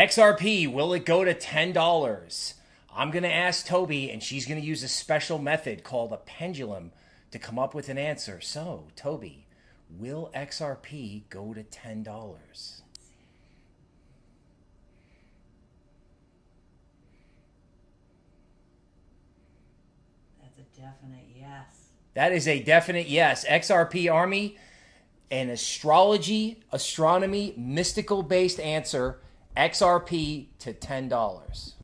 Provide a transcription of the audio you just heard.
XRP, will it go to $10? I'm going to ask Toby, and she's going to use a special method called a pendulum to come up with an answer. So, Toby, will XRP go to $10? That's a definite yes. That is a definite yes. XRP Army, an astrology, astronomy, mystical based answer XRP to $10.